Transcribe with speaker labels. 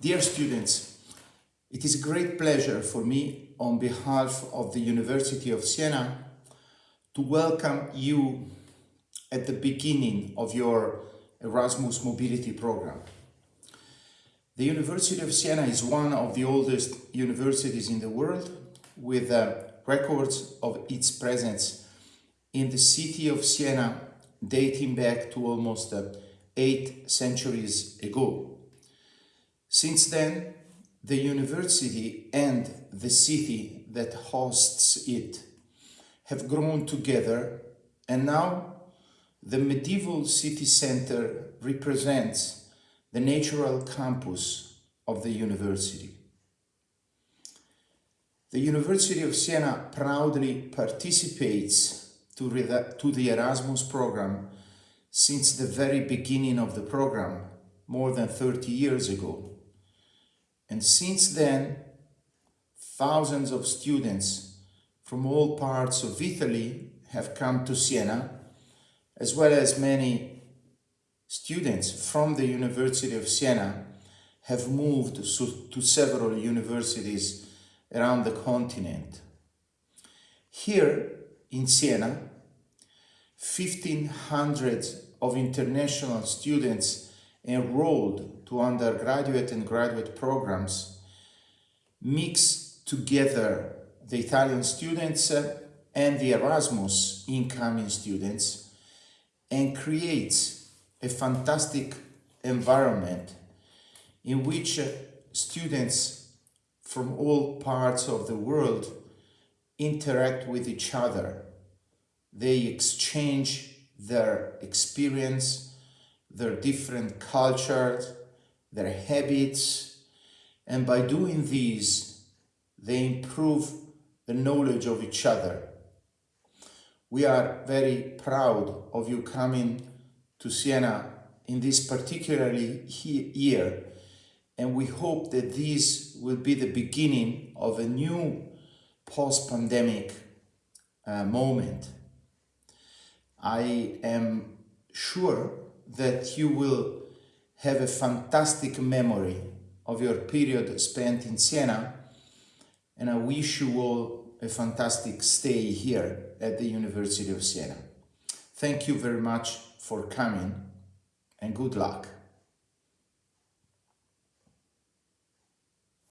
Speaker 1: Dear students, it is a great pleasure for me on behalf of the University of Siena to welcome you at the beginning of your Erasmus Mobility Program. The University of Siena is one of the oldest universities in the world with uh, records of its presence in the city of Siena dating back to almost uh, eight centuries ago. Since then, the university and the city that hosts it have grown together and now the medieval city center represents the natural campus of the university. The University of Siena proudly participates to, to the Erasmus program since the very beginning of the program, more than 30 years ago. And since then, thousands of students from all parts of Italy have come to Siena, as well as many students from the University of Siena have moved to several universities around the continent. Here in Siena, 1500 of international students enrolled to undergraduate and graduate programs mix together the Italian students and the Erasmus incoming students and creates a fantastic environment in which students from all parts of the world interact with each other. They exchange their experience, their different cultures, their habits, and by doing these, they improve the knowledge of each other. We are very proud of you coming to Siena in this particularly year, and we hope that this will be the beginning of a new post-pandemic uh, moment. I am sure that you will have a fantastic memory of your period spent in Siena and I wish you all a fantastic stay here at the University of Siena. Thank you very much for coming and good luck.